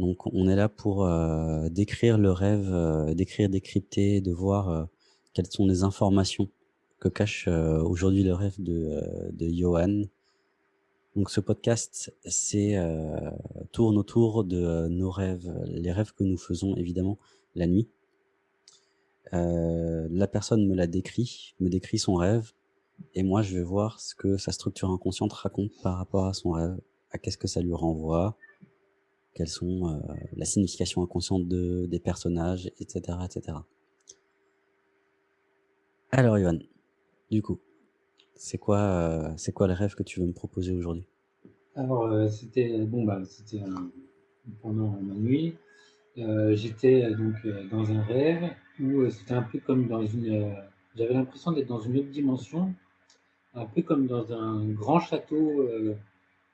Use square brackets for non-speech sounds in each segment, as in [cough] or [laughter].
Donc on est là pour, heu, décrire le rêve, heu, décrire, décrypter, de voir, heu, quelles sont les informations que cache, aujourd'hui le rêve de, de Johan. Donc ce podcast, c'est, tourne autour de, nos rêves, les rêves que nous faisons évidemment la nuit. La personne me l'a décrit, me décrit son rêve et moi je vais voir ce que sa structure inconsciente raconte par rapport à son rêve, à qu'est-ce que ça lui renvoie, quelles sont, heu, la signification inconsciente de des personnages et cetera et cetera. Alors Johan, du coup, c'est quoi, heu, c'est quoi le rêve que tu veux me proposer aujourd'hui? Alors, heu, c'était bon, bah, c'était, pendant ma nuit, j'étais, donc, dans un rêve où, c'était un peu comme dans une, j'avais l'impression d'être dans une autre dimension, un peu comme dans un grand château,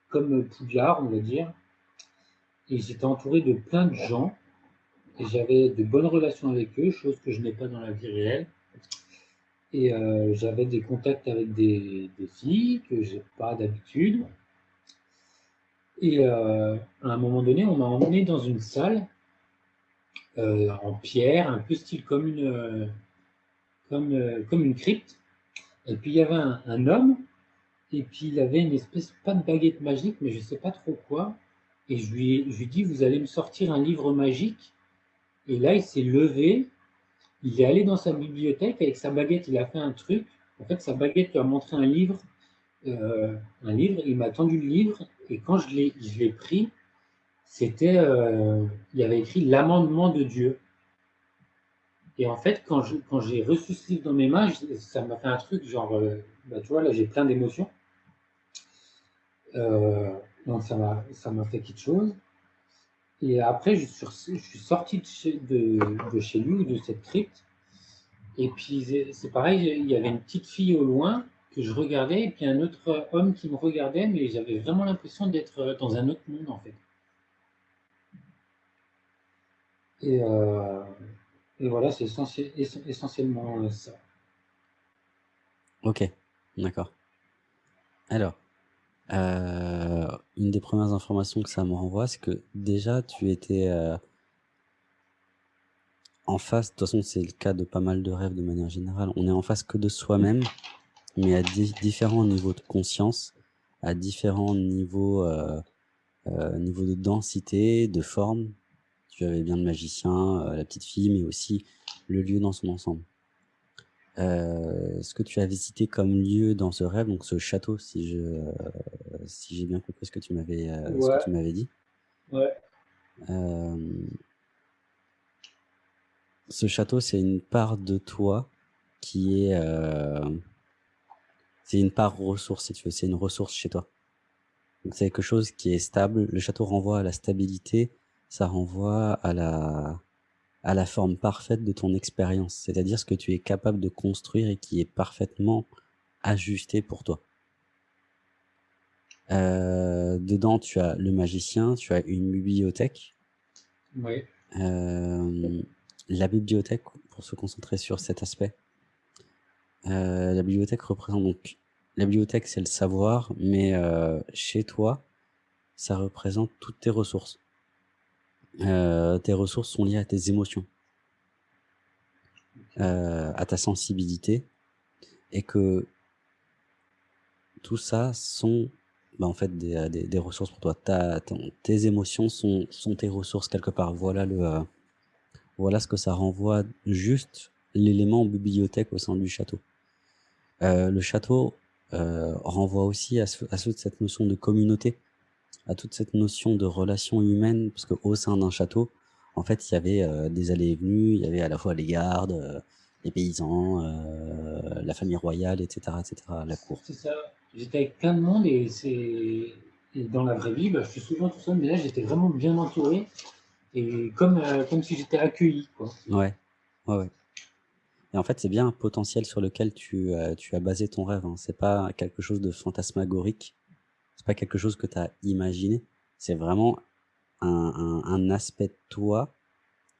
comme Poudlard, on va dire et j'étais entouré de plein de gens et j'avais de bonnes relations avec eux, chose que je n'ai pas dans la vie réelle. Et heu, j'avais des contacts avec des filles que j'ai pas d'habitude. Et heu, à un moment donné, on m'a emmené dans une salle, heu, en pierre, un peu style comme une, comme, une crypte. Et puis il y avait un homme et puis il avait une espèce pas de baguette magique, mais je sais pas trop quoi et je lui je lui dit: «Vous allez me sortir un livre magique» et là, il s'est levé, il est allé dans sa bibliothèque avec sa baguette, il a fait un truc. En fait, sa baguette lui a montré un livre, heu, un livre, il m'a tendu le livre. Et quand je l'ai pris, c'était, heu, il avait écrit «L'amendement de Dieu» et en fait, quand je quand j'ai reçu ce livre dans mes mains, ça m'a fait un truc genre, heu, bah, tu vois, là, j'ai plein d'émotions. Heu, donc ça m'a fait quelque chose et après je suis sorti de chez de de chez lui de cette crypte et puis c'est pareil, il y avait une petite fille au loin que je regardais et puis un autre homme qui me regardait, mais j'avais vraiment l'impression d'être, dans un autre monde, en fait. Et heu et voilà, c'est essentiel essen essentiellement, heu, ça. OK, d'accord. Alors, heu, une des premières informations que ça me renvoie, c'est que déjà tu étais, heu en face, de toute façon c'est le cas de pas mal de rêves de manière générale, on est en face que de soi-même, mais à di différents niveaux de conscience, à différents niveaux, heu heu, niveau de densité, de forme. Tu avais bien le magicien, heu, la petite fille, mais aussi le lieu dans son ensemble. Heu, ce que tu as visité comme lieu dans ce rêve, donc ce château si je, heu, si j'ai bien compris ce que tu m'avais, heu, ce que tu m'avais dit? Ouais. Hem ce château, c'est une part de toi qui est, heu c'est une part ressource si tu veux, c'est une ressource chez toi. Donc c'est quelque chose qui est stable, le château renvoie à la stabilité, ça renvoie à la à la forme parfaite de ton expérience, c'est-à-dire ce que tu es capable de construire et qui est parfaitement ajusté pour toi. Heu, dedans, tu as le magicien, tu as une bibliothèque. Ouais. Hem, la bibliothèque, pour se concentrer sur cet aspect heu, la bibliothèque représente donc la bibliothèque, c'est le savoir, mais chez toi, ça représente toutes tes ressources. Heu, tes ressources sont liées à tes émotions heu, à ta sensibilité et que tout ça sont, bah, en fait, des, heu, des ressources pour toi. Ta tes émotions sont sont tes ressources quelque part. Voilà le, heu, voilà ce que ça renvoie, juste l'élément bibliothèque au sein du château. Heu, le château, renvoie aussi à ce à cette notion de communauté, à toute cette notion de relation humaine, parce qu'au sein d'un château, en fait, il y avait, heu, des allées et venues, il y avait à la fois les gardes, heu, les paysans, heu, la famille royale et cetera et cetera, la cour. C'est ça. J'étais avec plein de monde et c'est dans la vraie vie, bah, je suis souvent tout seul, mais là, j'étais vraiment bien entouré et comme, comme si j'étais accueilli, quoi. Ouais. Ouais, ouais et en fait, c'est bien un potentiel sur lequel tu, tu as basé ton rêve, hein. C'est pas quelque chose de fantasmagorique. C'est pas quelque chose que tu as imaginé. C'est vraiment un aspect de toi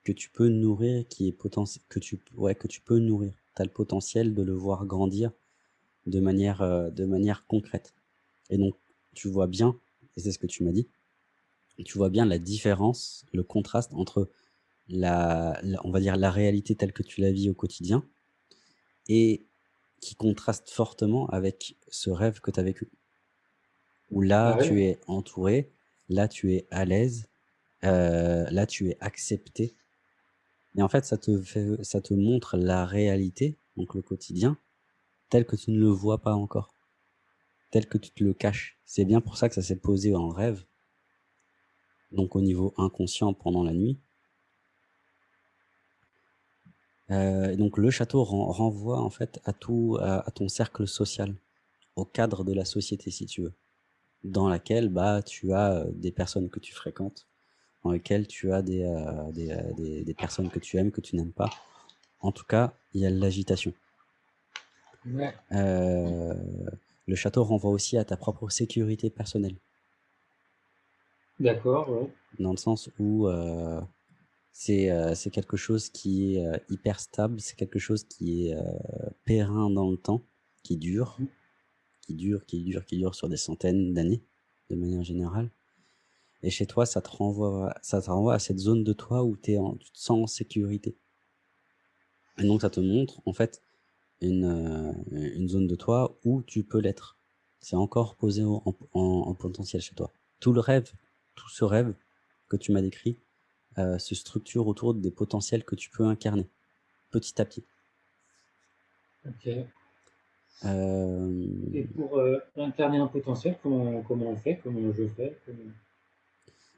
que tu peux nourrir, qui est potentiel que tu que tu peux nourrir. Tu le potentiel de le voir grandir de manière, heu, de manière concrète et donc tu vois bien et c'est ce que tu m'as dit tu vois bien la différence, le contraste entre la la on va dire la réalité telle que tu la vis au quotidien et qui contraste fortement avec ce rêve que tu as vécu. Où là, Ah tu es entouré, là, tu es à l'aise, heu, là, tu es accepté. Et en fait, ça te fait ça te montre la réalité, donc le quotidien, tel que tu ne le vois pas encore, tel que tu te le caches. C'est bien pour ça que ça s'est posé en rêve donc au niveau inconscient pendant la nuit. Heu et donc le château ren renvoie en fait à tout à à ton cercle social, au cadre de la société si tu veux, dans laquelle, bah, tu as, heu, des personnes que tu fréquentes, dans lesquelles tu as des, des, heu, des des personnes que tu aimes, que tu n'aimes pas. En tout cas, il y a l'agitation. Ouais. Le château renvoie aussi à ta propre sécurité personnelle. D'accord, ouais. Dans le sens où, heu, c'est, quelque chose qui est, hyper stable, c'est quelque chose qui est, périn dans le temps, qui dure, Mmh qui dure, qui dure, qui dure sur des centaines d'années, de manière générale et chez toi, ça te renvoie ça te renvoie à cette zone de toi où es en tu te sens en sécurité et donc ça te montre, en fait, une, une zone de toi où tu peux l'être. C'est encore posé en en en potentiel chez toi. Tout le rêve, tout ce rêve que tu m'as décrit, heu, se structure autour des potentiels que tu peux incarner, petit à petit. OK. Et Hem, pour, heu, incarner un potentiel, comment comment on fait? Comment je fais? Comment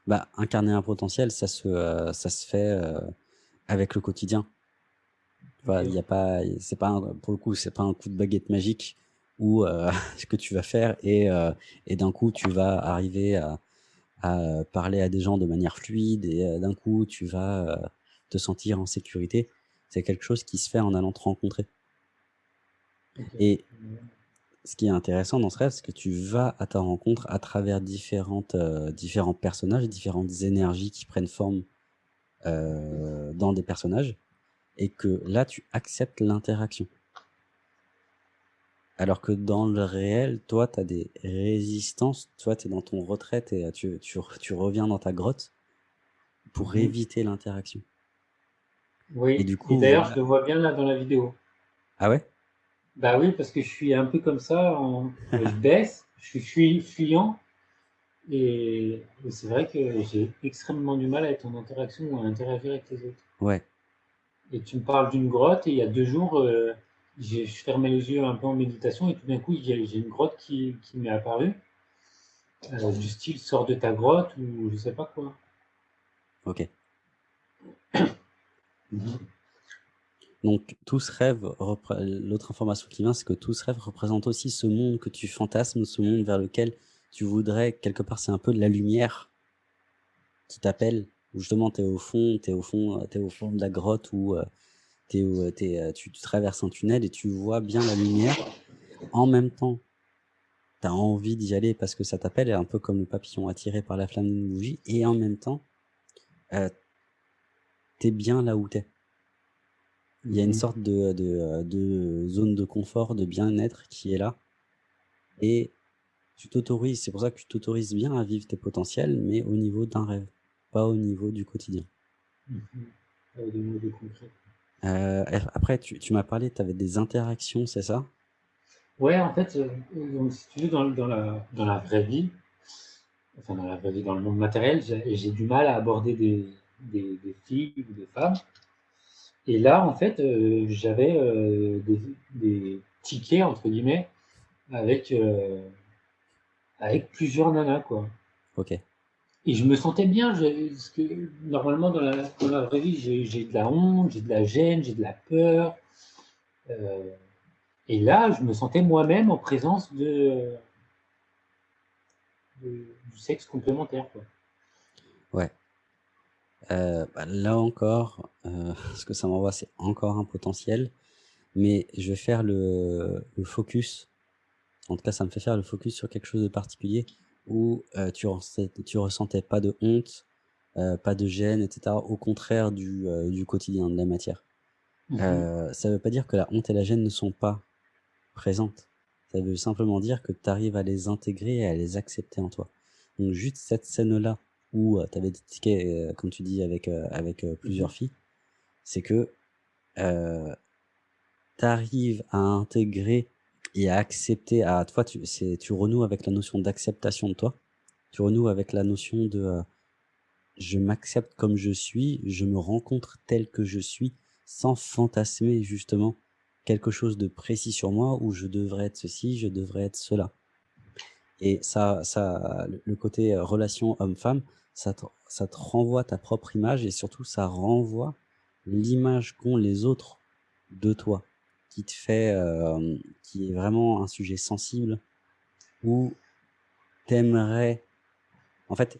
bah, incarner un potentiel, ça se, heu, ça se fait, avec le quotidien. OK. y a pas c'est pas un pour le coup, c'est pas un coup de baguette magique où, [laughs] ce que tu vas faire et et d'un coup, tu vas arriver à parler à des gens de manière fluide et d'un coup, tu vas, te sentir en sécurité. C'est quelque chose qui se fait en allant te rencontrer. Et ce qui est intéressant dans ce rêve, c'est que tu vas à ta rencontre à travers différentes, heu, différents personnages, différentes énergies qui prennent forme, heu, dans des personnages et que là, tu acceptes l'interaction. Alors que dans le réel, toi, tu as des résistances, toi, tu es dans ton retraite et tu tu tu reviens dans ta grotte pour Mmh éviter l'interaction et Oui et d'ailleurs, je le vois bien là dans la vidéo. ah ouais? Bah oui, parce que je suis un peu comme ça en je baisse, je suis fuyant et c'est vrai que j'ai extrêmement du mal à être en interaction ou à interagir avec les autres. Ouais, Et tu me parles d'une grotte et il y a 2 jours, j'ai je fermais les yeux un peu en méditation et tout d'un coup, j'ai une grotte qui qui m'est apparue, du style: «Sors de ta grotte» ou je sais pas quoi. OK. Mmh [coughs] Donc tout ce rêve l'autre information qui vient, c'est que tout ce rêve représente aussi ce monde que tu fantasmes, ce monde vers lequel tu voudrais quelque part, c'est un peu de la lumière qui t'appelle, où justement tu es au fond tu au fond, tu es au fond de la grotte où, où, heu, tu traverses un tunnel et tu vois bien la lumière. En même temps, tu as envie d'y aller parce que ça t'appelle, un peu comme le papillon attiré par la flamme d'une bougie et en même temps, heu, tu bien là où tu. Il y a une Mmh sorte de de, zone de confort, de bien-être qui est là et tu t'autorises c'est pour ça que tu t'autorises bien à vivre tes potentiels, mais au niveau d'un rêve, pas au niveau du quotidien. Mmh mh. Heu, des mots de concret. Et après tu tu m'as parlé, tu avais des interactions, c'est ça? Ouais, en fait, heu, donc si tu veux dans dans la dans la vraie vie, enfin dans la vraie vie, dans le monde matériel, j'ai j'ai du mal à aborder des des des filles ou des femmes et là, en fait, heu, j'avais, heu, des des «tickets» entre guillemets avec, heu, avec plusieurs nanas, quoi OK. et je me sentais bien, je parce que normalement dans la dans la vraie vie, j'ai de la honte, j'ai de la gêne, j'ai de la peur, et là, je me sentais moi-même en présence de de du sexe complémentaire, quoi. Ouais. Heu, bah, là encore, heu, [laughs] ce que ça m'envoie, c'est encore un potentiel, mais je vais faire le le focus, en tout cas, ça me fait faire le focus sur quelque chose de particulier où, heu, tu ressent tu ressentais pas de honte, heu, pas de gêne et cetera, au contraire du, heu, du quotidien, de la matière. Mmh mh. Heu, ça veut pas dire que la honte et la gêne ne sont pas présentes. Ça veut simplement dire que tu arrives à les intégrer et à les accepter en toi. Donc juste cette scène-là où tu avais des tickets, comme tu dis, avec, avec Mmh plusieurs filles, c'est que tu arrives à intégrer et à accepter, à toi, tu, tu renoues avec la notion d'acceptation de toi, tu renoues avec la notion de je m'accepte comme je suis, je me rencontre tel que je suis, sans fantasmer justement quelque chose de précis sur moi où je devrais être ceci, je devrais être cela. Et ça, ça, le côté relation homme-femme, ça te, ça te renvoie ta propre image et surtout ça renvoie l'image qu'ont les autres de toi, qui te fait, euh, qui est vraiment un sujet sensible où t'aimerais, en fait,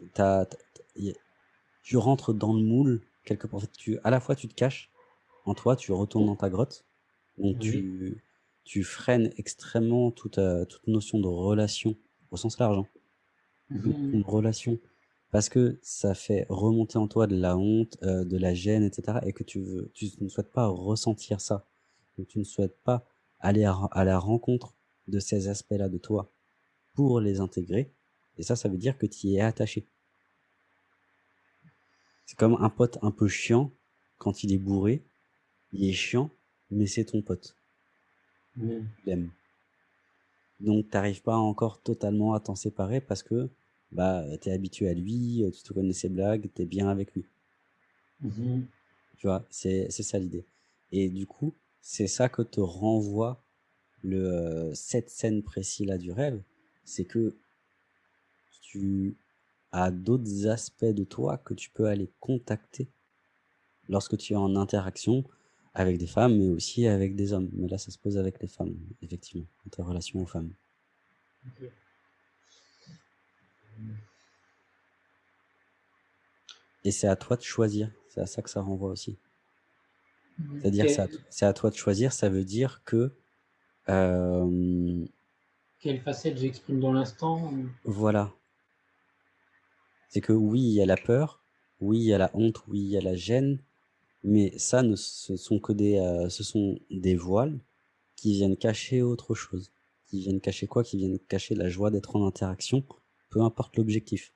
tu rentres dans le moule quelque part. En fait, tu, à la fois tu te caches en toi, tu retournes dans ta grotte, donc tu, tu freines extrêmement toute, euh, toute notion de relation au sens large, hein. Mmh une relation, parce que ça fait remonter en toi de la honte, euh, de la gêne, etc. Et que tu veux, tu ne souhaites pas ressentir ça, que tu ne souhaites pas aller à, à la rencontre de ces aspects-là de toi pour les intégrer. Et ça, ça veut dire que tu y es attaché. C'est comme un pote un peu chiant quand il est bourré. Il est chiant, mais c'est ton pote. Mmh. Donc t'arrives pas encore totalement à t'en séparer parce que bah t'es habitué à lui, tu te connais ses blagues, t'es bien avec lui. Mmh Tu vois, c'est ça l'idée. Et du coup, c'est ça que te renvoie le, euh, cette scène précise là du rêve, c'est que tu à d'autres aspects de toi que tu peux aller contacter lorsque tu es en interaction avec des femmes, mais aussi avec des hommes. Mais là, ça se pose avec les femmes, effectivement, ta relation aux femmes. Et c'est à toi de choisir, c'est à ça que ça renvoie aussi. C'est-à-dire c'est à, toi de choisir, ça veut dire que... Euh, Quelle facette j'exprime dans l'instant Voilà, c'est que oui, il y a la peur, oui, il y a la honte, oui, il y a la gêne, mais ça, ne, ce, sont que des, euh, ce sont des voiles qui viennent cacher autre chose. Qui viennent cacher quoi? Qui viennent cacher la joie d'être en interaction, peu importe l'objectif.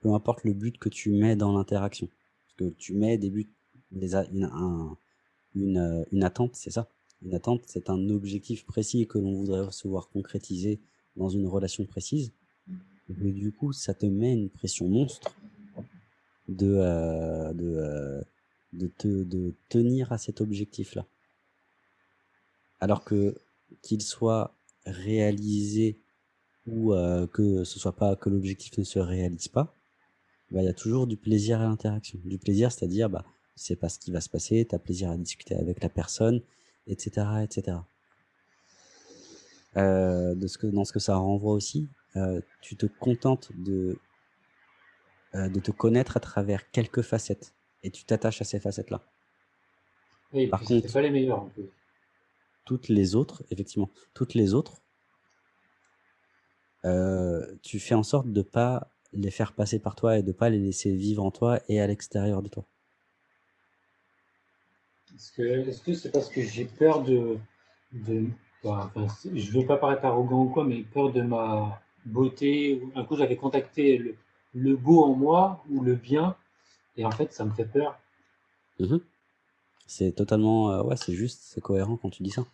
Peu importe le but que tu mets dans l'interaction. Parce que tu mets des buts, des, une, une, une attente, c'est ça Une attente, c'est un objectif précis que l'on voudrait recevoir concrétisé dans une relation précise mais du coup, ça te met une pression monstre de, euh, de, euh, de, te, de tenir à cet objectif-là. Alors que qu'il soit réalisé ou euh, que ce soit pas que l'objectif ne se réalise pas, bah, il y a toujours du plaisir à l'interaction. Du plaisir, c'est-à-dire, bah, c'est pas ce qui va se passer, tu as plaisir à discuter avec la personne, etc. etc. que, dans ce que ça renvoie aussi, euh, tu te contentes de, euh, de te connaître à travers quelques facettes et tu t'attaches à ces facettes-là. Oui, Par contre, pas les meilleures en plus. Toutes les autres, effectivement, toutes les autres, euh, tu fais en sorte de pas les faire passer par toi et de pas les laisser vivre en toi et à l'extérieur de toi. Est-ce que c'est parce que j'ai peur de, de enfin, je veux pas paraître arrogant ou quoi, mais peur de ma beauté. Un coup, j'avais contacté le, le, beau en moi ou le bien, et en fait, ça me fait peur. Mmh c'est totalement, euh, ouais, c'est juste, c'est cohérent quand tu dis ça.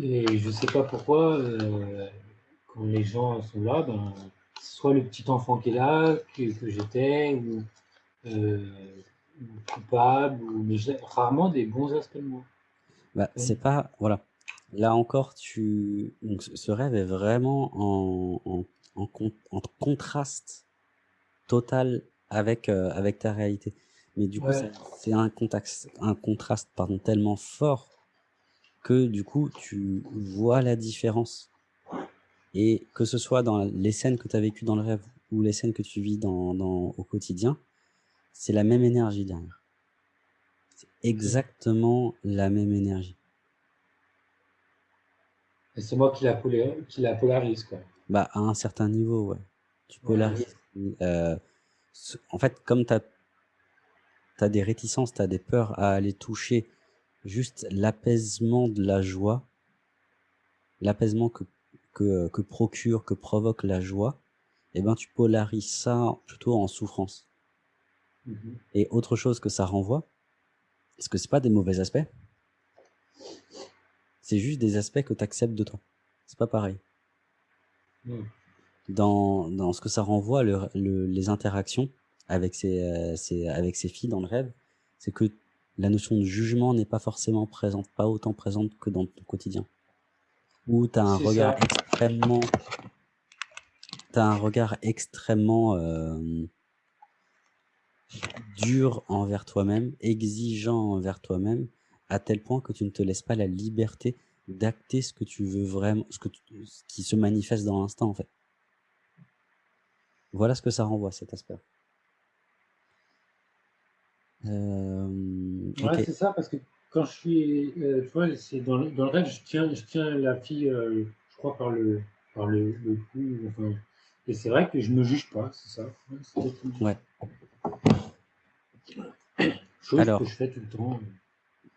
Et je sais pas pourquoi, euh, quand les gens sont là, ben, soit le petit enfant qui est là, que, que j'étais, ou, euh, coupable, ou, mais rarement des bons aspects de moi. Bah, c'est pas, voilà, Là encore, tu donc ce rêve est vraiment en en en contraste total avec, euh, avec ta réalité. Mais du coup, c'est un contexte un contraste, pardon, tellement fort que du coup, tu vois la différence. Et que ce soit dans les scènes que tu as vécues dans le rêve ou les scènes que tu vis dans dans au quotidien, c'est la même énergie derrière. C'est exactement la même énergie. Et c'est moi qui la, qui la polarise, quoi. Bah, à un certain niveau, ouais. Tu polarises. Euh, en fait, comme tu as, as, des réticences, tu as des peurs à aller toucher juste l'apaisement de la joie, l'apaisement que, que, que, procure, que provoque la joie, et ben, tu polarises ça plutôt en souffrance. Mmh Et autre chose que ça renvoie, parce que c'est pas des mauvais aspects, c'est juste des aspects que tu acceptes de toi. C'est pas pareil. Mmh. Dans, dans ce que ça renvoie, le, le- les interactions avec ces, euh, ces- avec ces filles dans le rêve, c'est que la notion de jugement n'est pas forcément présente, pas autant présente que dans ton quotidien. Où tu as un regard ça. extrêmement... T'as un regard extrêmement euh, dur envers toi-même, exigeant envers toi-même, à tel point que tu ne te laisses pas la liberté d'acter ce que tu veux vraiment, ce, que tu- ce qui se manifeste dans l'instant en fait. Voilà ce que ça renvoie cet aspect. Euh, Ouais, c'est ça, parce que quand je suis, euh, tu vois, c'est dans le, dans le rêve, je tiens, je tiens la fille, euh, je crois, par le, par le, le cou, enfin, et c'est vrai que je me juge pas, c'est ça. Ouais, chose Alors. que je fais tout le temps.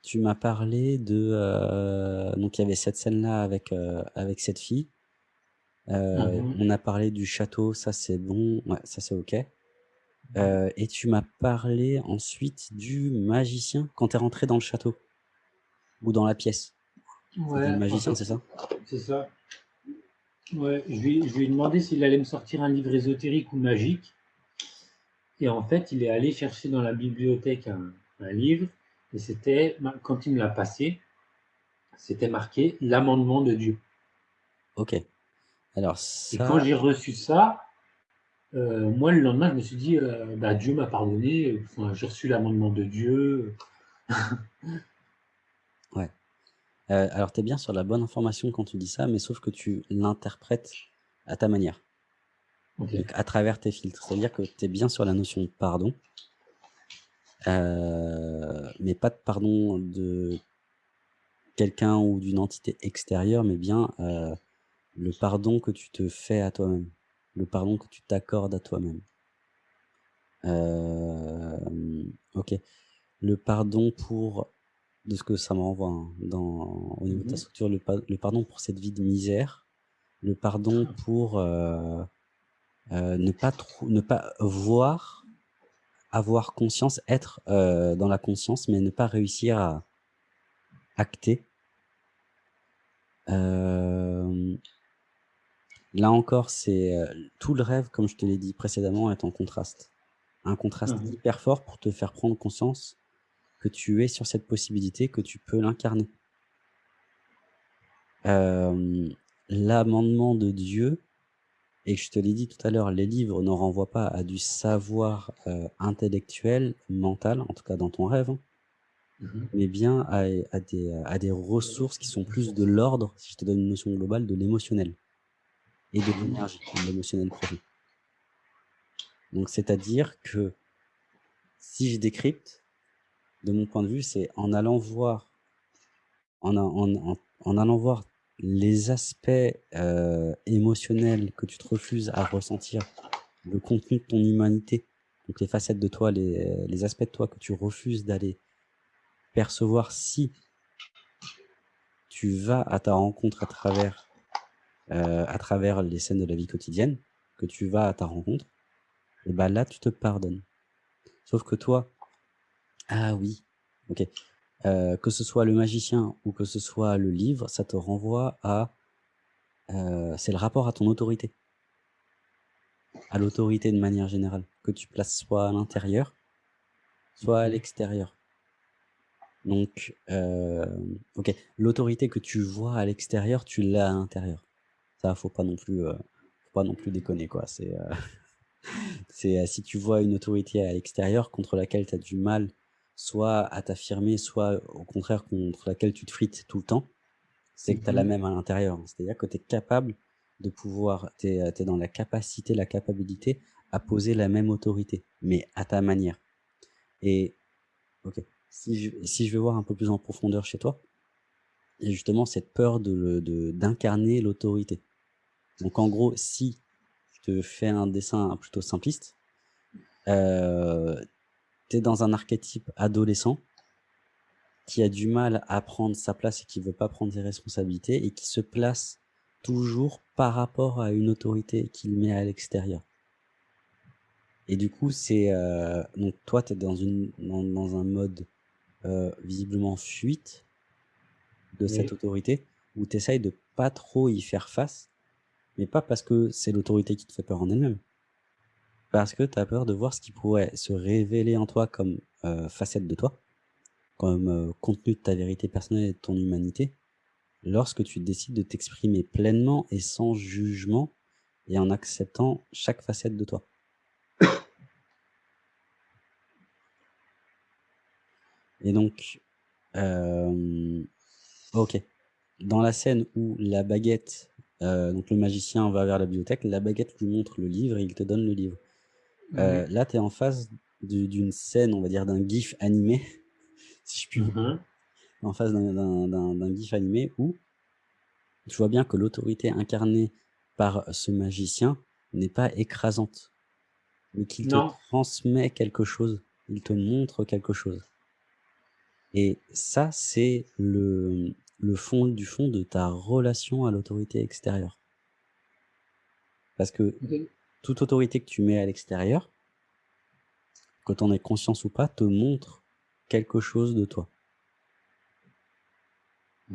Tu m'as parlé de euh, donc il y avait cette scène là avec avec cette fille. Euh, Mhm. On a parlé du château, ça c'est bon, ouais, ça c'est ok. Euh, et tu m'as parlé ensuite du magicien quand t'es rentré dans le château ou dans la pièce. Ouais, le magicien, en fait, c'est ça? c'est ça. Ouais, je lui, je lui ai demandé s'il allait me sortir un livre ésotérique ou magique. Et en fait, il est allé chercher dans la bibliothèque un, un livre. Et c'était, quand il me l'a passé, c'était marqué l'amendement de Dieu. Ok. Alors Et quand j'ai reçu ça, euh, moi, le lendemain, je me suis dit, euh, bah, Dieu m'a pardonné. Enfin, j'ai reçu l'amendement de Dieu. [laughs] euh, alors t'es bien sur la bonne information quand tu dis ça, mais sauf que tu l'interprètes à ta manière, donc à travers tes filtres. C'est-à-dire que t'es bien sur la notion de pardon, mais pas de pardon de quelqu'un ou d'une entité extérieure, mais bien le pardon que tu te fais à toi-même, le pardon que tu t'accordes à toi-même. Euh, ok. Le pardon pour, de ce que ça me renvoie hein, dans, au niveau de ta Mhm. structure, le, pa- le pardon pour cette vie de misère, le pardon pour euh, euh, ne pas ne pas voir, avoir conscience, être dans la conscience, mais ne pas réussir à acter. Euh, là encore, c'est euh, tout le rêve, comme je te l'ai dit précédemment, est en contraste. Un contraste Mhm. hyper fort pour te faire prendre conscience que tu es sur cette possibilité, que tu peux l'incarner. Euh, L'amendement de Dieu, et je te l'ai dit tout à l'heure, les livres ne renvoient pas à du savoir euh, intellectuel, mental, en tout cas dans ton rêve, hein, Mhm. mais bien à, à des, à des ressources qui sont plus de l'ordre, si je te donne une notion globale, de l'émotionnel et de l'énergie, l'émotionnel profond. Donc c'est-à-dire que si je décrypte, de mon point de vue, c'est en allant voir, en, allant voir les aspects euh, émotionnels que tu te refuses à ressentir, le contenu de ton humanité, donc les facettes de toi, les aspects de toi que tu refuses d'aller percevoir si tu vas à ta rencontre à travers, euh, à travers les scènes de la vie quotidienne, que tu vas à ta rencontre, et ben là, tu te pardonnes. Sauf que toi, ah oui, ok, euh, que ce soit le magicien ou que ce soit le livre, ça te renvoie à, euh, c'est le rapport à ton autorité, à l'autorité de manière générale, que tu places soit à l'intérieur, soit à l'extérieur. Donc, euh, ok, l'autorité que tu vois à l'extérieur, tu l'as à l'intérieur. Ça, faut pas non plus, euh, faut pas non plus déconner quoi. C'est, euh, [laughs] c'est euh, si tu vois une autorité à l'extérieur contre laquelle tu as du mal, soit à t'affirmer, soit au contraire contre laquelle tu te frites tout le temps, c'est que tu as la Mhm. même à l'intérieur. C'est-à-dire que tu es capable de pouvoir, tu es, dans la capacité, la capacité à poser la même autorité, mais à ta manière. Et, ok, si je, si je vais voir un peu plus en profondeur chez toi, il y a justement cette peur de, de, d'incarner l'autorité. Donc en gros, si je te fais un dessin plutôt simpliste, euh, tu es dans un archétype adolescent qui a du mal à prendre sa place et qui veut pas prendre ses responsabilités et qui se place toujours par rapport à une autorité qu'il met à l'extérieur. Et du coup, c'est, heu, donc toi, tu es dans une dans dans un mode, heu, visiblement fuite de cette autorité, où tu essayes de pas trop y faire face, mais pas parce que c'est l'autorité qui te fait peur en elle-même. Parce que tu as peur de voir ce qui pourrait se révéler en toi comme, heu, facette de toi, comme, heu, contenu de ta vérité personnelle et de ton humanité, lorsque tu décides de t'exprimer pleinement et sans jugement et en acceptant chaque facette de toi. [coughs] Et donc, hem, OK. Dans la scène où la baguette, heu, donc le magicien va vers la bibliothèque, la baguette lui montre le livre et il te donne le livre. Mmh Heu, là, tu es en face d'u d'une scène, on va dire, d'un GIF animé, [laughs] si je puis Mmh mh. en face d'un GIF animé où tu vois bien que l'autorité incarnée par ce magicien n'est pas écrasante, mais qu'il te transmet quelque chose, il te montre quelque chose. Et ça, c'est le le fond du fond de ta relation à l'autorité extérieure. Parce que toute autorité que tu mets à l'extérieur que tu en aies conscience ou pas, te montre quelque chose de toi.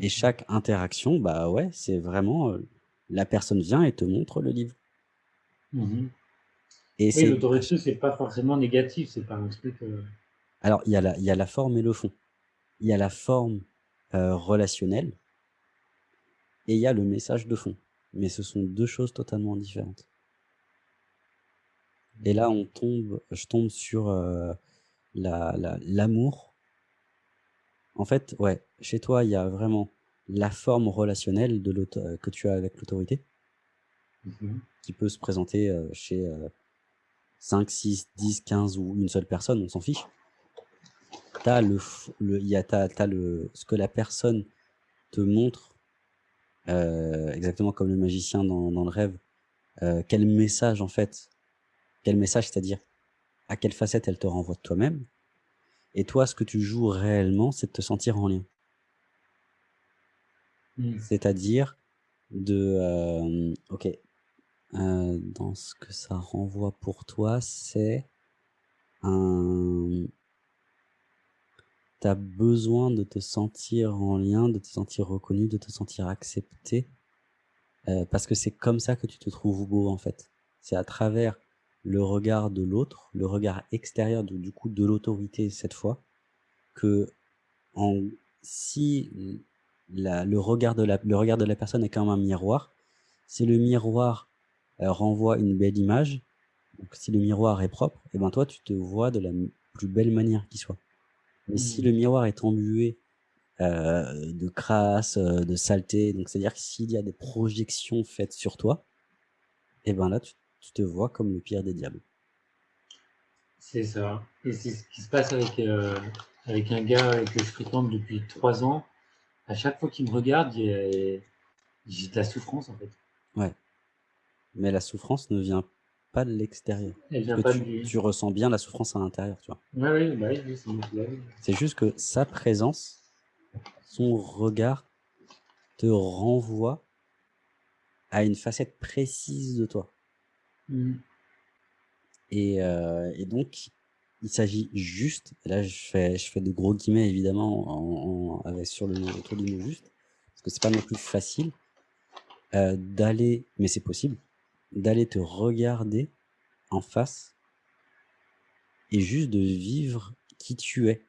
Et chaque interaction, bah, ouais, c'est vraiment, heu, la personne vient et te montre le livre. Mmh mh. Et Oui, l'autorité, c'est pas forcément négatif, c'est pas un truc, heu Alors, il y a la il y a la forme et le fond. Il y a la forme, heu, relationnelle et il y a le message de fond, mais ce sont 2 choses totalement différentes. Et là, on tombe je tombe sur, la la l'amour. En fait, ouais, chez toi, il y a vraiment la forme relationnelle de que tu as avec l'autorité Mmh mh. qui peut se présenter, heu, chez, heu, 5-6-10-15 ou une seule personne, on s'en fiche. Tu as le y a as as le ce que la personne te montre, heu, exactement comme le magicien dans dans le rêve, heu, quel message en fait quel message, c'est-à-dire à quelle facette elle te renvoie de toi-même et toi, ce que tu joues réellement, c'est de te sentir en lien. Mmh. C'est-à-dire de, hem, OK, dans ce que ça renvoie pour toi, c'est un tu besoin de te sentir en lien, de te sentir reconnu, de te sentir accepté, heu, parce que c'est comme ça que tu te trouves beau, en fait. C'est à travers le regard de l'autre, le regard extérieur du coup, de l'autorité cette fois, qu'en si le regard de la le regard de la personne est comme un miroir, si le miroir, heu, renvoie une belle image, si le miroir est propre et ben, toi, tu te vois de la plus belle manière qui soit. Mais si Mmh. le miroir est embué, heu, de crasse, heu, de saleté, donc c'est-à-dire que s'il y a des projections faites sur toi et ben, là, tu tu te vois comme le pire des diables. C'est ça et c'est ce qui se passe avec, heu, avec un gars que je fréquente depuis 3 ans. À chaque fois qu'il me regarde, j'ai de la souffrance, en fait. Ouais. Mais la souffrance ne vient pas de l'extérieur. Tu tu ressens bien la souffrance à l'intérieur, tu vois? Ouais, bah, oui, oui, c'est C'est juste que sa présence, son regard te renvoie à une facette précise de toi. Mmh. Et heu et donc il s'agit juste là, je fais je fais de gros guillemets évidemment en en avec sur le autour du mot «juste» parce que c'est pas non plus facile, heu, d'aller mais c'est possible, d'aller te regarder en face et juste de vivre qui tu es.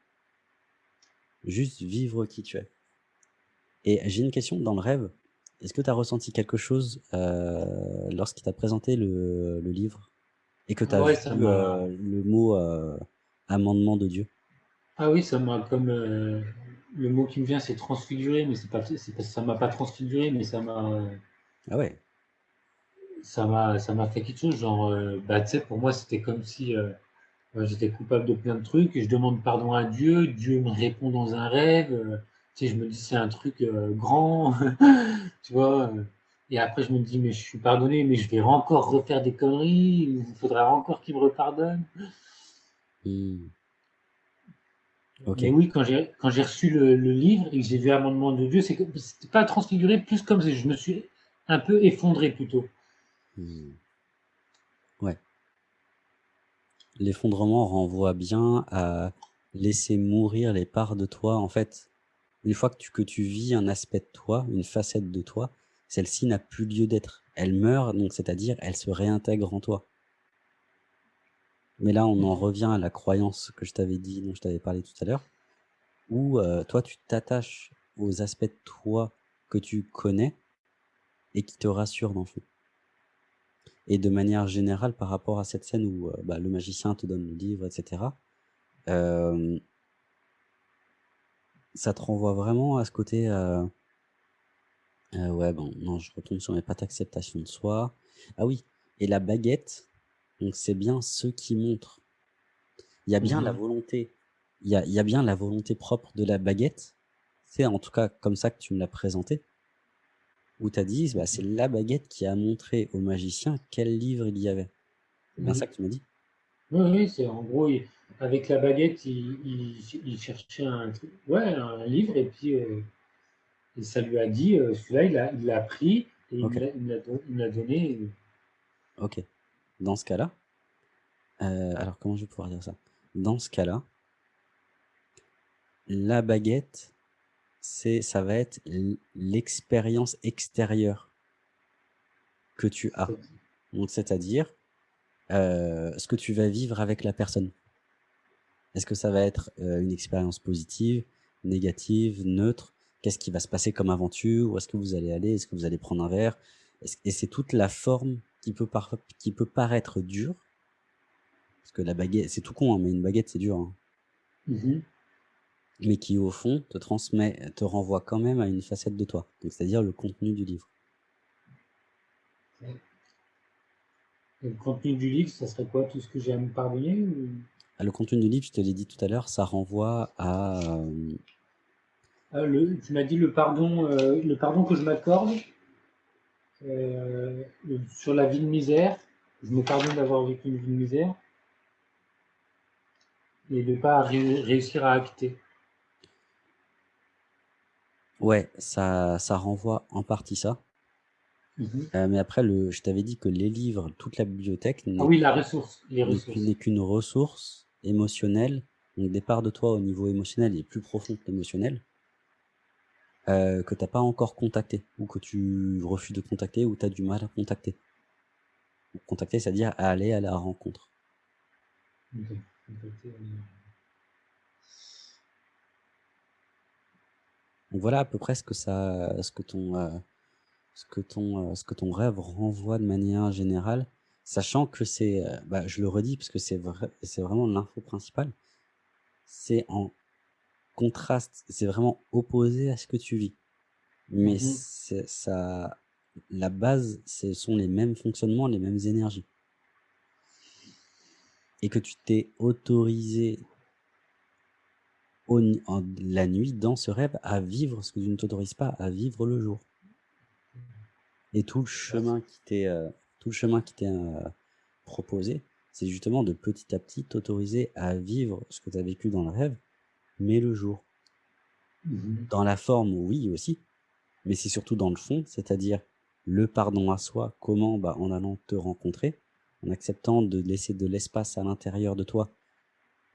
Juste vivre qui tu es. Et j'ai une question, dans le rêve, est-ce que tu as ressenti quelque chose, heu, lorsqu'il t'a présenté le le livre et que tu as Ouais, vu, heu, le mot, heu, amendement de Dieu? ah oui, ça m'a comme, le mot qui me vient, c'est transfiguré, mais c'est pas pas ça m'a pas transfiguré, mais ça m'a, Ah ouais. Ça m'a ça m'a fait quelque chose, genre, heu, bah, tu sais, pour moi, c'était comme si, heu, heu, j'étais coupable de plein de trucs et je demande pardon à Dieu, Dieu me répond dans un rêve, tu sais, je me dis: «C'est un truc, grand», [laughs] tu vois? Et après je me dis: «Mais je suis pardonné, mais je vais encore refaire des conneries, il faudra encore qu'il me repardonne». Mmh. Mais oui, quand j'ai quand j'ai reçu le le livre et que j'ai vu Amendement de Dieu, c'est que c'était pas transfiguré, plus comme si je me suis un peu effondré plutôt. Mmh. Ouais. l'effondrement renvoie bien à laisser mourir les parts de toi. En fait, une fois que tu que tu vis un aspect de toi, une facette de toi, celle-ci n'a plus lieu d'être. Elle meurt, c'est-à-dire elle se réintègre en toi. Mais là, on en revient à la croyance que je t'avais dit, dont je t'avais parlé tout à l'heure, où euh, toi, tu t'attaches aux aspects de toi que tu connais et qui te rassurent dans le fond. Et de manière générale, par rapport à cette scène où euh, bah, le magicien te donne le livre, etc., euh, ça te renvoie vraiment à ce côté... Euh, ouais, bon, non, je retourne sur mes pattes acceptation de soi. Ah oui, et la baguette, donc c'est bien ce qui montre. Il y a bien la Mmh volonté, il y a, il y a bien la volonté propre de la baguette. C'est en tout cas comme ça que tu me l'as présenté. Où tu as dit, bah, c'est la baguette qui a montré au magicien quel livre il y avait. C'est bien ça que tu m'as dit Oui, oui, c'est en gros, il avec la baguette, il il il cherchait un ouais, un livre et puis, et ça lui a dit, heu, celui-là, il l'a pris et il l'a il donné et ok. Dans ce cas-là, euh, alors comment je vais pouvoir dire ça? Dans ce cas-là, la baguette, c'est, ça va être l'expérience extérieure que tu as. Donc, c'est-à-dire euh, ce que tu vas vivre avec la personne. Est-ce que ça va être euh, une expérience positive, négative, neutre? Qu'est-ce qui va se passer comme aventure? Où est-ce que vous allez aller? Est-ce que vous allez prendre un verre? Et c'est toute la forme qui peut, par- qui peut paraître dure. Parce que la baguette, c'est tout con, hein, mais une baguette, c'est dur. hein. mmh mais qui, au fond, te transmet, te renvoie quand même à une facette de toi. C'est-à-dire le contenu du livre. et le contenu du livre, ça serait quoi? Tout ce que j'ai à me pardonner ou? Ah, Le contenu du livre, je te l'ai dit tout à l'heure, ça renvoie à... euh, Ah, le tu m'as dit le pardon, heu, le pardon que je m'accorde, heu, sur la vie de misère. Je me pardonne d'avoir vécu une vie de misère et de pas ré réussir à acter. Ouais, ça, ça renvoie en partie ça. Mmh Euh, mais après, le, je t'avais dit que les livres, toute la bibliothèque Ah n'est oui, la ressource, les n'est qu'une ressources. n'est qu'une ressource émotionnelle. Donc, des parts de toi au niveau émotionnel est plus profond que l'émotionnel, euh, que t'as pas encore contacté, ou que tu refuses de contacter, ou tu as du mal à contacter. Contacter, c'est-à-dire aller à la rencontre. OK. Heu Donc voilà à peu près ce que ça, ce que ton, euh, ce que ton, euh, ce que ton rêve renvoie de manière générale, sachant que c'est, euh, bah, je le redis parce que c'est vrai, c'est vraiment l'info principale, c'est en contraste, c'est vraiment opposé à ce que tu vis. Mais Mmh ça, la base, ce sont les mêmes fonctionnements, les mêmes énergies. Et que tu t'es autorisé au ni- en- la nuit dans ce rêve à vivre ce que tu ne t'autorises pas à vivre le jour. Et tout le chemin qui t'est euh, tout le chemin qui t'est euh, proposé, c'est justement de petit à petit t'autoriser à vivre ce que tu as vécu dans le rêve, mais le jour. Mmh Dans la forme, oui aussi, mais c'est surtout dans le fond, c'est-à-dire le pardon à soi, comment bah, En allant te rencontrer, en acceptant de laisser de l'espace à l'intérieur de toi,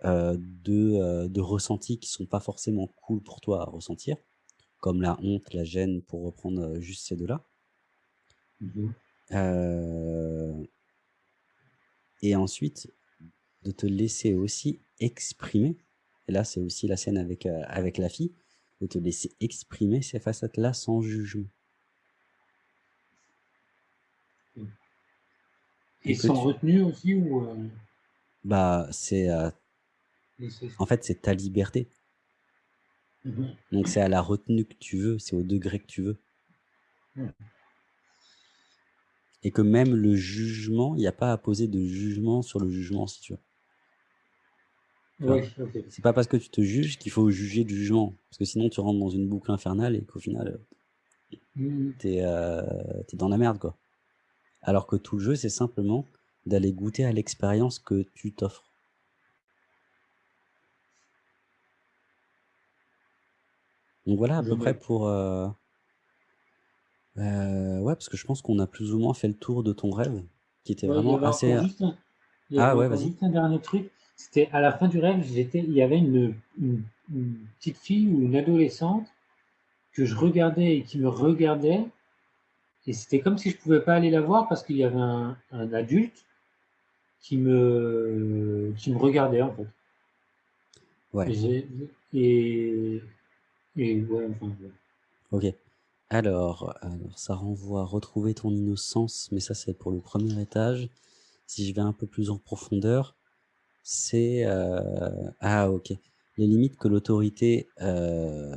euh, de, euh, de ressentis qui sont pas forcément cool pour toi à ressentir, comme la honte, la gêne, pour reprendre euh, juste ces deux-là. Mmh et ensuite, de te laisser aussi exprimer, et là c'est aussi la scène avec, avec la fille, de te laisser exprimer ces facettes-là sans jugement. Et Et sans tu, retenue aussi ou, bah, c'est, en fait, c'est ta liberté. mmh Donc c'est à la retenue que tu veux, c'est au degré que tu veux. Mmh. Et que même le jugement, il n'y a pas à poser de jugement sur le jugement, si tu veux. Oui. C'est pas parce que tu te juges qu'il faut juger du jugement. Parce que sinon, tu rentres dans une boucle infernale et qu'au final, euh, Mmh t'es euh, t'es dans la merde, quoi. Alors que tout le jeu, c'est simplement d'aller goûter à l'expérience que tu t'offres. Donc voilà à Je peu près note. pour... euh, euh, ouais, parce que je pense qu'on a plus ou moins fait le tour de ton rêve, qui était Ouais, il y vraiment avait assez... encore juste un Il y Ah avait ouais, encore vas-y. juste un dernier truc, c'était à la fin du rêve, j'étais il y avait une une une petite fille ou une adolescente que je regardais et qui me regardait et c'était comme si je pouvais pas aller la voir parce qu'il y avait un un adulte qui me qui me regardait, en fait. Ouais. Et j'ai et et ouais, enfin, ouais. OK. Alors alors ça renvoie à retrouver ton innocence, mais ça, c'est pour le premier étage. Si je vais un peu plus en profondeur, c'est, heu ah OK. Les limites que l'autorité, heu,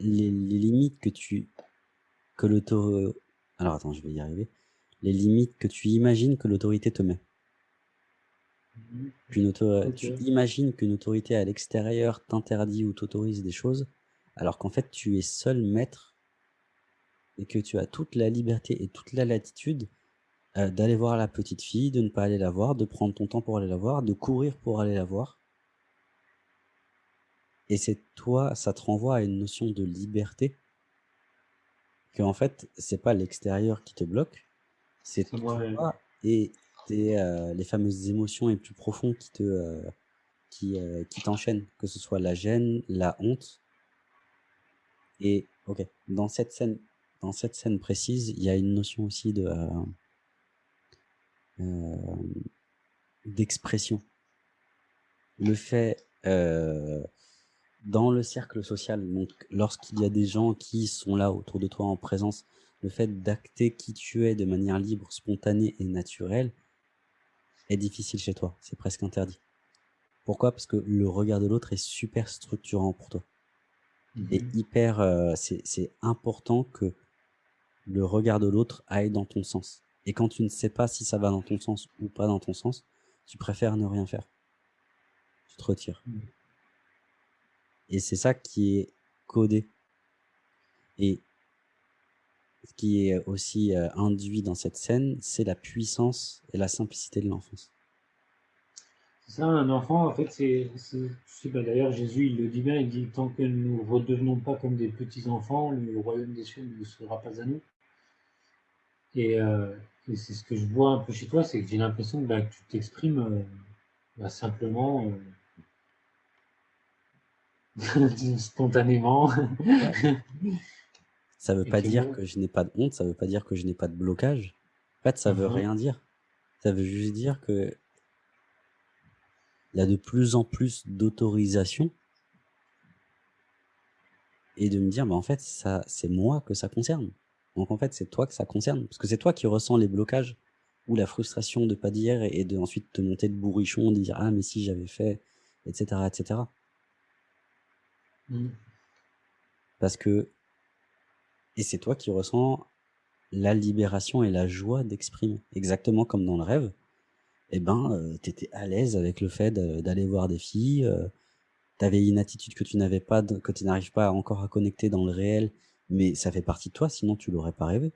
les les limites que tu que l'auto alors attends, je vais y arriver. Les limites que tu imagines que l'autorité te met. Mh. Qu'une auto tu imagines qu'une autorité à l'extérieur t'interdit ou t'autorise des choses, alors qu'en fait, tu es seul maître et que tu as toute la liberté et toute la latitude, heu, d'aller voir la petite fille, de ne pas aller la voir, de prendre ton temps pour aller la voir, de courir pour aller la voir. Et c'est toi ça te renvoie à une notion de liberté qu'en fait, c'est pas l'extérieur qui te bloque, c'est toi et tes, heu, les fameuses émotions les plus profondes qui te, heu, qui, qui t'enchaînent, que ce soit la gêne, la honte et OK, dans cette scène dans cette scène précise, il y a une notion aussi hem hem, d'expression. Le fait, heu, dans le cercle social, lorsqu'il y a des gens qui sont là autour de toi en présence, le fait d'acter qui tu es de manière libre, spontanée et naturelle est difficile chez toi, c'est presque interdit. Pourquoi? Parce que le regard de l'autre est super structurant pour toi Mmh et mh. hyper, heu, c'est c'est important que le regard de l'autre aille dans ton sens et quand tu ne sais pas si ça va dans ton sens ou pas dans ton sens, tu préfères ne rien faire. Tu te retires. Mmh. Et c'est ça qui est codé. Et ce qui est aussi, heu, induit dans cette scène, c'est la puissance et la simplicité de l'enfance. Ça, un enfant, en fait, c'est c'est tu sais, bah, d'ailleurs, Jésus, il le dit bien, il dit: «Tant que nous redevenons pas comme des petits enfants, le royaume des cieux ne sera pas à nous». Et et c'est ce que je vois un peu chez toi, c'est que j'ai l'impression que, bah, que tu t'exprimes, heu, bah, simplement, heu [laughs] spontanément. [laughs] Ça veut pas dire bon que je n'ai pas de honte, ça veut pas dire que je n'ai pas de blocage. En fait, ça Mmh veut mh. rien dire. Ça veut juste dire que il y a de plus en plus d'autorisation et de me dire: «Mais en fait, ça c'est moi que ça concerne. Donc en fait, c'est toi que ça concerne». Parce que c'est toi qui ressens les blocages ou la frustration de pas dire et de ensuite te monter de bourrichon, de dire: «Ah mais si j'avais fait» et cetera et cetera. Mmh. Parce que et c'est toi qui ressens la libération et la joie d'exprimer. Exactement comme dans le rêve et ben, heu, tu étais à l'aise avec le fait d'aller voir des filles, heu, tu avais une attitude que tu n'avais pas de que tu n'arrives pas encore à connecter dans le réel, mais ça fait partie de toi, sinon tu l'aurais pas rêvé.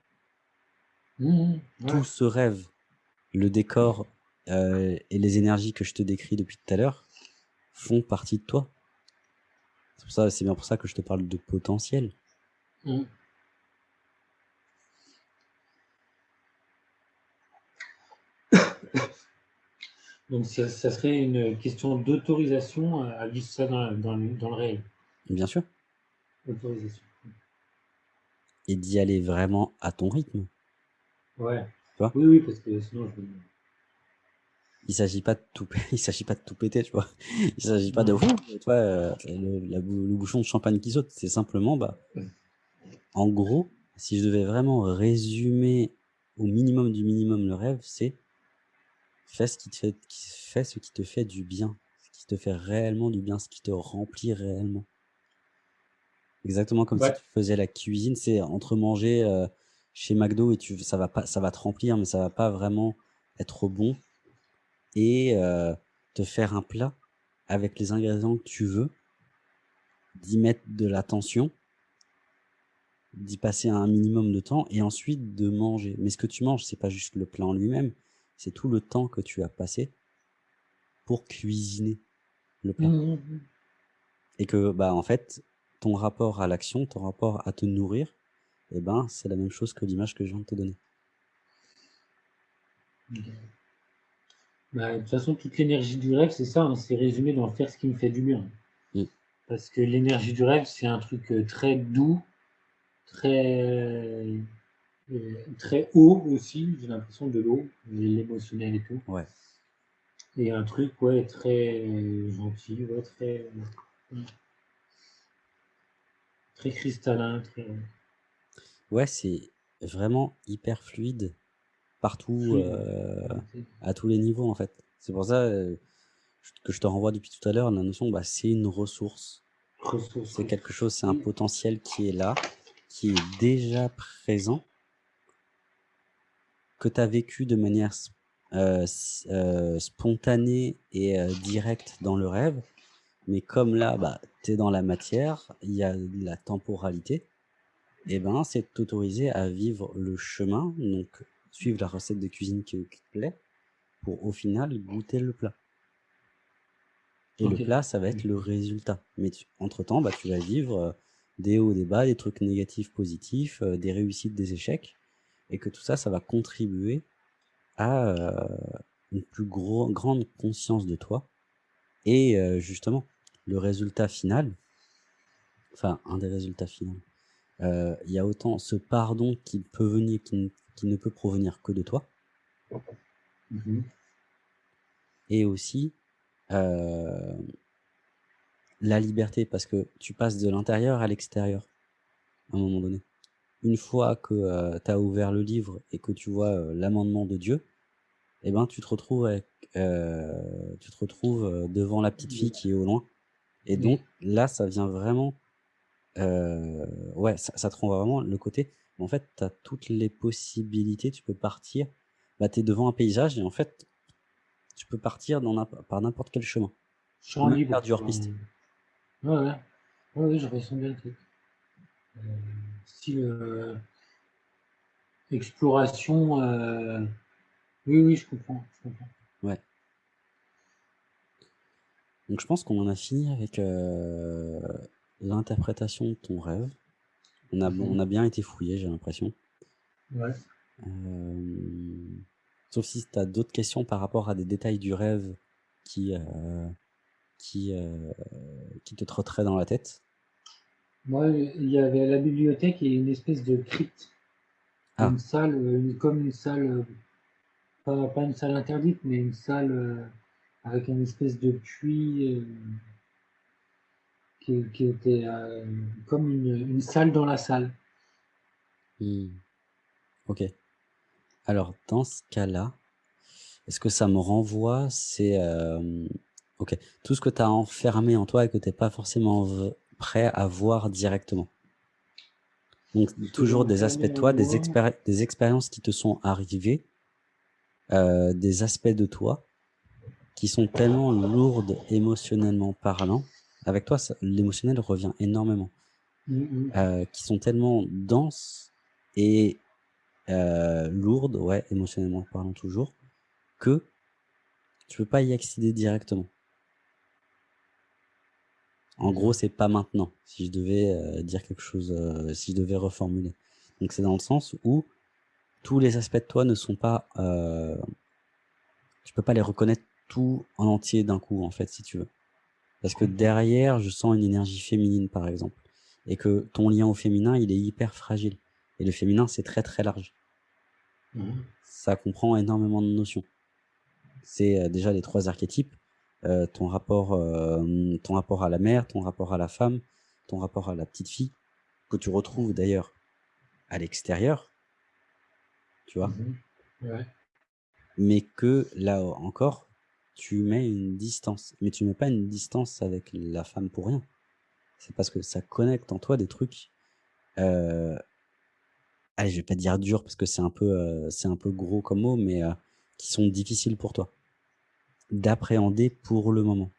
Mmh mh. Tout ce rêve, le décor, heu et les énergies que je te décris depuis tout à l'heure font partie de toi. C'est bien pour ça que je te parle de potentiel. Mmh. Donc ça ça serait une question d'autorisation à à vivre ça dans dans le dans le réel? Bien sûr. Autorisation. Et d'y aller vraiment à ton rythme. Ouais. Tu vois? Oui, oui, parce que sinon je Il s'agit pas de tout [laughs] il s'agit pas de tout péter, tu vois? Il s'agit pas de: tu vois, heu, le la le bouchon de champagne qui saute. C'est simplement, bah, en gros, si je devais vraiment résumer au minimum du minimum le rêve, c'est fais ce qui te fait fais ce qui te fait du bien, ce qui te fait réellement du bien, ce qui te remplit réellement. Exactement comme si tu faisais la cuisine, c'est entre manger, heu, chez McDo et tu ça va pas ça va te remplir, mais ça va pas vraiment être bon et heu, te faire un plat avec les ingrédients que tu veux d'y mettre de l'attention d'y passer un minimum de temps et ensuite de manger. Mais ce que tu manges, c'est pas juste le plat en lui-même, c'est tout le temps que tu as passé pour cuisiner le Mmh plat. mh, mmh. Et que, bah, en fait, ton rapport à l'action, ton rapport à te nourrir et ben, c'est la même chose que l'image que je viens de te donner. OK. Bah, de toute façon, toute l'énergie du rêve, c'est ça, hein, c'est résumé dans faire ce qui me fait du bien. Mmh. Parce que l'énergie du rêve, c'est un truc, heu, très doux, très, heu, très haut aussi, j'ai l'impression de l'eau, l'émotionnel et tout. Ouais. Et un truc, ouais, très gentil, ouais, très, mmh. Très cristallin, très Ouais, c'est vraiment hyper fluide partout, fluide, à tous les niveaux, en fait. C'est pour ça, que je te renvoie depuis tout à l'heure la notion, bah, c'est une ressource. ressource, C'est quelque chose, c'est un potentiel qui est là, qui est déjà présent que tu as vécu de manière s heu, spontanée et heu, directe dans le rêve. Mais comme là, bah, tu es dans la matière, il y a la temporalité et ben, c'est t'autoriser à vivre le chemin, donc suivre la recette de cuisine qui qui te plaît, pour au final goûter le plat. Et le plat, ça va être le résultat. Mais tu entre temps, bah, tu vas vivre, des hauts, des bas, des trucs négatifs, positifs, des réussites, des échecs et que tout ça, ça va contribuer à, heu, une plus gros grande conscience de toi et heu, justement, le résultat final, enfin un des résultats finaux, heu, il y a autant ce pardon qui peut venir qui ne qui ne peut provenir que de toi Mmh mh. et aussi, la liberté parce que tu passes de l'intérieur à l'extérieur, à un moment donné. Une fois que, heu, tu as ouvert le livre et que tu vois, heu, l'amendement de Dieu et ben, tu te retrouves avec, heu, tu te retrouves, devant la petite fille qui est au loin et donc là, ça vient vraiment, ouais, ça ça te renvoie vraiment le côté, en fait, tu as toutes les possibilités, tu peux partir, bah, tu es devant un paysage et en fait, tu peux partir dans par n'importe quel chemin. Faire libre, du hors quoi. piste. Ouais, ouais. Ouais, ouais, je ressens bien le truc. Style, heu, exploration, heu, oui, oui, je comprends, je comprends. Ouais. Donc je pense qu'on en a fini avec, heu, l'interprétation de ton rêve. On a on a bien été fouillé, j'ai l'impression. Ouais. Sauf si tu as d'autres questions par rapport à des détails du rêve qui, qui, qui te trotteraient dans la tête. Moi, il y avait la bibliothèque et une espèce de crypte, Ah, une salle, heu, une comme une salle, heu, pas pas une salle interdite, mais une salle, heu, avec une espèce de puits, qui qui était, comme une une salle dans la salle. mmh, OK. Alors dans ce cas-là, est-ce que ça me renvoie c'est, OK, tout ce que tu as enfermé en toi et que tu es pas forcément prêt à voir directement. Donc toujours des aspects de toi, des expéri des expériences qui te sont arrivées, heu, des aspects de toi Qui sont tellement lourdes émotionnellement parlant. Avec toi, l'émotionnel revient énormément. mmh mh. Heu, qui sont tellement denses et heu, lourdes, ouais, émotionnellement parlant toujours, que tu peux pas y accéder directement. En gros, c'est pas maintenant, si je devais, heu, dire quelque chose, heu, si je devais reformuler. Donc c'est dans le sens où tous les aspects de toi ne sont pas, heu, tu peux pas les reconnaître tout en entier d'un coup, en fait, si tu veux. Parce que derrière, je sens une énergie féminine, par exemple, et que ton lien au féminin, il est hyper fragile et le féminin, c'est très, très large. Mmh mh. Ça comprend énormément de notions. C'est, heu, déjà les 3 archétypes, heu, ton rapport, hem, ton rapport à la mère, ton rapport à la femme, ton rapport à la petite fille, que tu retrouves d'ailleurs à l'extérieur, tu vois? Mmh Ouais. Mais que là encore, tu mets une distance. Mais tu mets pas une distance avec la femme pour rien. C'est parce que ça connecte en toi des trucs, heu Allez, je vais pas dire dur parce que c'est un peu, heu, c'est un peu gros comme mot, mais, qui sont difficiles pour toi, d'appréhender pour le moment.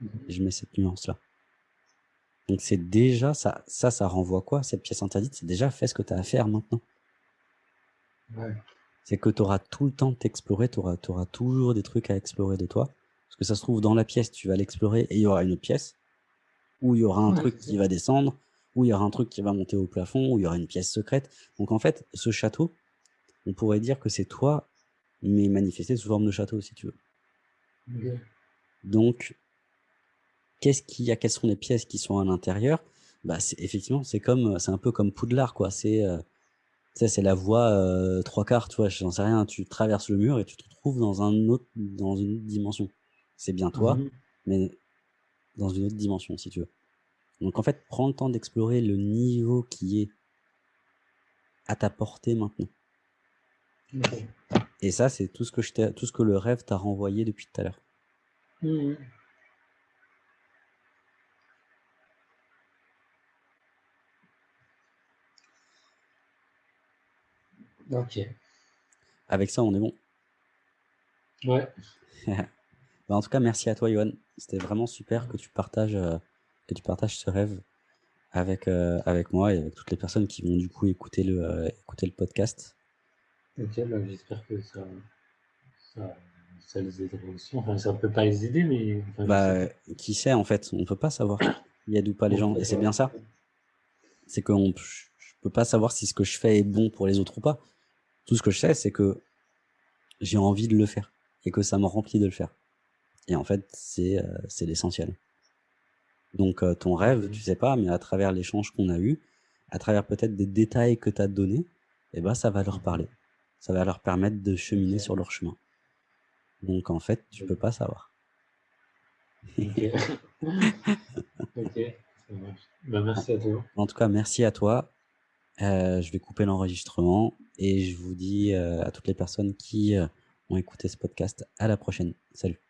Mmh mh. Je mets cette nuance-là. Donc c'est déjà ça ça, ça renvoie quoi, cette pièce interdite? C'est déjà fais ce que tu as à faire maintenant. Ouais. C'est que tu auras tout le temps de t'explorer, tu auras toujours des trucs à explorer de toi. Parce que ça se trouve dans la pièce, tu vas l'explorer et il y aura une autre pièce, où il y aura un Ouais, truc qui va descendre, où il y aura un truc qui va monter au plafond, où il y aura une pièce secrète. Donc en fait, ce château, on pourrait dire que c'est toi, mais manifesté sous forme de château si tu veux. Donc qu'est-ce qu'il y a? Quelles sont les pièces qui sont à l'intérieur? Bah, effectivement, c'est comme, c'est un peu comme Poudlard, quoi. C'est, sais, c'est la voie, heu, 3/4, tu vois? J'en sais rien, tu traverses le mur et tu te retrouves dans un autre dans une autre dimension. C'est bien toi, mh. mais dans une autre dimension, si tu veux. Donc en fait, prends le temps d'explorer le niveau qui est à ta portée maintenant. OK. Et ça, c'est tout ce que je t'ai tout ce que le rêve t'a renvoyé depuis tout à l'heure. Mmh mh. OK. Avec ça, on est bon. Ouais. [laughs] Bah, en tout cas, merci à toi, Yoann. C'était vraiment super que tu partages, heu, que tu partages ce rêve avec, heu, avec moi et avec toutes les personnes qui vont du coup écouter le, écouter le podcast. OK, bah, j'espère que ça ça ça les aidera aussi. Enfin, ça peut pas les aider, mais enfin, Bah, qui sait, en fait? On peut pas savoir qui aide ou pas les gens et c'est bien ça. C'est p je je peux pas savoir si ce que je fais est bon pour les autres ou pas. Tout ce que je sais, c'est que j'ai envie de le faire et que ça me remplit de le faire et en fait, c'est, c'est l'essentiel. Donc heu, ton rêve, tu sais pas, mais à travers l'échange qu'on a eu, à travers peut-être des détails que tu as donnés et bah, ça va leur parler. Ça va leur permettre de cheminer sur leur chemin. Donc en fait, tu peux pas savoir. OK. [laughs] Ça marche. Bah, merci à toi. en tout cas, merci à toi. Heu, je vais couper l'enregistrement et je vous dis, heu, à toutes les personnes qui, heu, ont écouté ce podcast, à la prochaine. Salut.